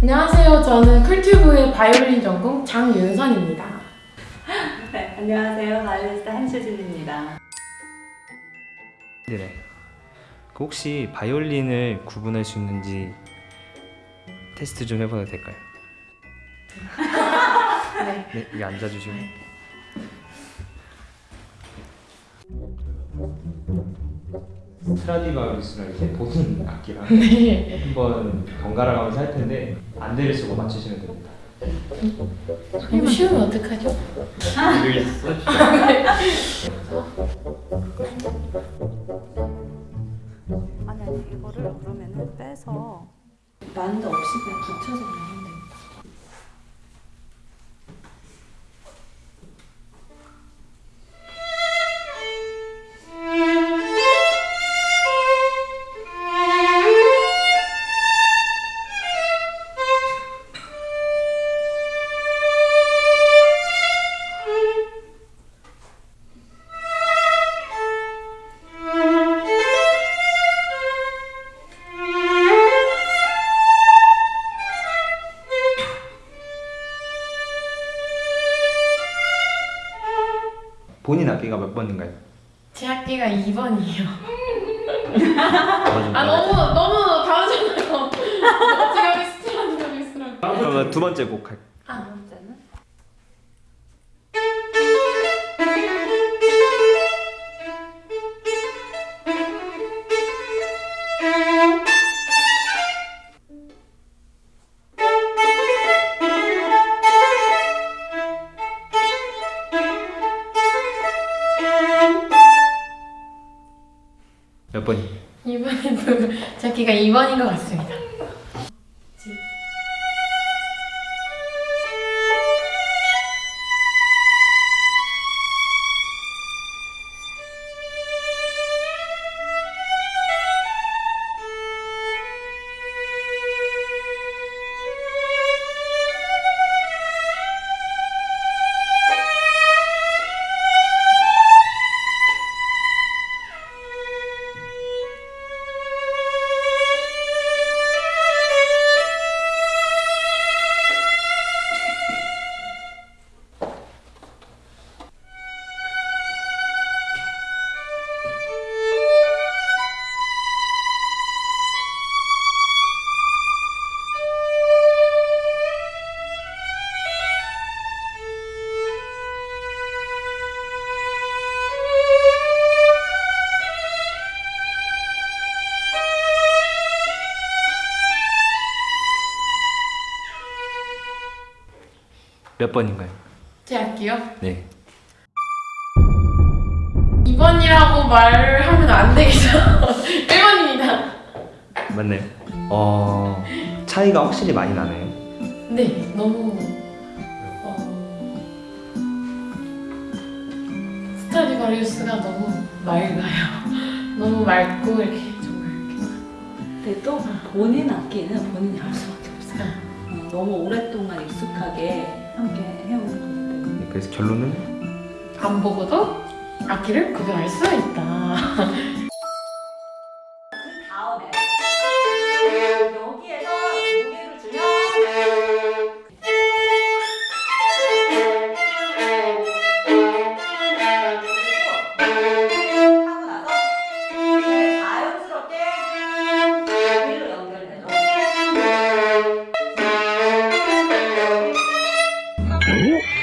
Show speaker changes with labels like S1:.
S1: 안녕하세요. 저는 쿨튜브의 바이올린 전공 장윤선입니다.
S2: 네, 안녕하세요. 바이올리니스트 한수진입니다.
S3: 네네. 그 혹시 바이올린을 구분할 수 있는지 테스트 좀 해봐도 될까요?
S1: 네.
S3: 네, 여기 앉아주시고. 스트라디바리우스가 이렇게 보는 악기라
S1: 네.
S3: 한번 번갈아 가면서 할 텐데 안대를 쓰고 맞추시면 됩니다.
S1: 이거 쉬우면 어떡하죠?
S3: 여기 써주시죠.
S2: 아니 아니 이거를 그러면은 빼서 만드 없이 그냥 붙여서 그냥
S3: 본인 악기가 몇 번인가요?
S1: 제 학기가 2번이에요.
S3: 맞아.
S1: 아 너무 너무 다르잖아요. 제가 여기 스트라디바리우스라고.
S3: 그러면 두 번째 곡 할.
S2: 두 번째는
S3: 몇 번이?
S1: 2번에도 제 학기가 2번인 것 같습니다.
S3: 몇 번인가요?
S1: 제 학기요?
S3: 네.
S1: 2번이라고 말하면 안 되겠죠. 1번입니다.
S3: 맞나요? 어 차이가 확실히 많이 나네요.
S1: 네, 너무 어, 스트라디바리우스가 너무 맑아요. 너무 맑고 이렇게 정말 이렇게
S2: 근데 또 본인 악기는 본인이 할 수밖에 없어요. 어, 너무 오랫동안 익숙하게 함께 해오는 거기 때문에
S3: 네, 그래서 결론은
S1: 안 보고도 악기를 구별할 수 있다.
S3: 오?